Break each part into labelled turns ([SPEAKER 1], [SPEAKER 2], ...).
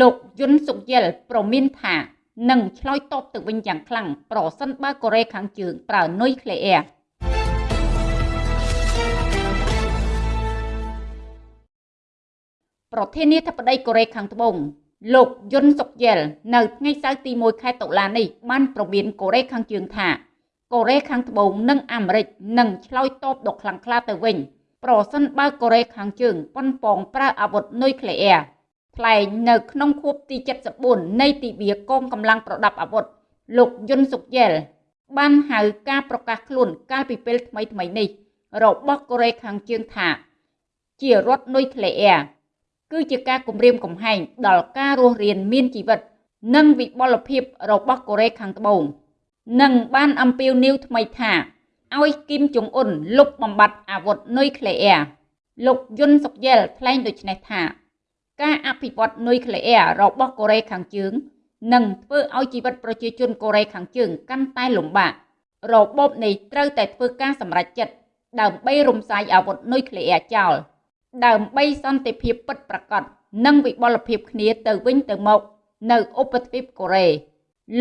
[SPEAKER 1] លោកយុនសុកយិលប្រមានថានឹងឆ្លើយតបទៅវិញយ៉ាងខ្លាំងប្រសិនបើកូរ៉េខាងជើងប្រើនុយក្លេអ៊ែរប្រធានាធិបតីកូរ៉េខាងត្បូងលោកយុនសុកយិលនៅថ្ងៃសៅរ៍ទី1ខែតុលានេះបានប្រមានកូរ៉េខាងជើងថាកូរ៉េខាងត្បូងនិងអាមេរិកនឹងឆ្លើយតបដ៏ខ្លាំងក្លាទៅវិញ ប្រសិនបើកូរ៉េខាងជើងប៉ុនប៉ងប្រើអាវុធនុយក្លេអ៊ែរ ថ្លែងនៅក្នុងខួបទី74នៃទិវាកងកម្លាំងប្រដាប់អាវុធលោកយុនសុកយែលបានហៅការប្រកាសខ្លួនកាលពីពេលថ្មីថ្មីនេះ របស់កូរ៉េខាងជើងថា ជារដ្ឋនុយក្លេអ៊ែរគឺជាការគំរាមកំហែងដល់ការរស់រានមានជីវិត និងវិបលភាពរបស់កូរ៉េខាងត្បូងនិងបានអំពាវនាវថ្មីថាឲ្យគីមចុងអ៊ុនលុបបំបាត់អាវុធនុយក្លេអ៊ែរលោកយុនសុកយែលថ្លែងដូចនេះថា ការអភិវឌ្ឍនុយក្លេអ៊ែររបស់កូរ៉េខាងជើងនឹងធ្វើឲ្យជីវិតប្រជាជនកូរ៉េខាងជើងកាន់តែលំបាករបបនេះត្រូវតែធ្វើការសម្រេចចិត្តដើម្បីរំសាយអាវុធនុយក្លេអ៊ែរចោលដើម្បីសន្តិភាពពិតប្រាកដនិងវិបលភាពគ្នាទៅវិញទៅមកនៅឧបទ្វីបកូរ៉េ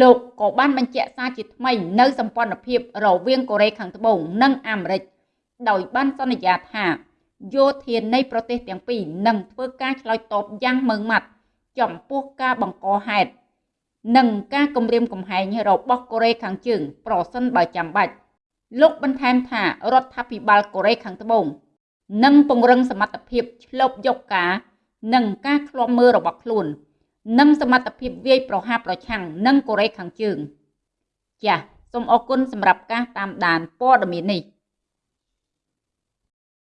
[SPEAKER 1] លោកក៏បានបញ្ជាក់សារជាថ្មីនៅសម្ព័ន្ធភាពរវាងកូរ៉េខាងត្បូងនិងអាមេរិកដោយបានសន្យាថា យោធានៃប្រទេសទាំងពីរនឹងធ្វើការឆ្លើយតបយ៉ាងម៉ឺងម៉ាត់ចំពោះការបង្កហេតុនិងការគំរាមកំហែងរបស់កូរ៉េខាងជើង ប្រសិនបើចាំបាច់លោកបន្ថែមថារដ្ឋាភិបាលកូរ៉េខាងត្បូងនឹងពង្រឹងសមត្ថភាពឆ្លប់យកការ និងការឃ្លាំមើលរបស់ខ្លួន និងសមត្ថភាពវាយប្រហារប្រឆាំងនឹងកូរ៉េខាងជើងចាសសូមអរគុណសម្រាប់ការតាមដានព័ត៌មាននេះ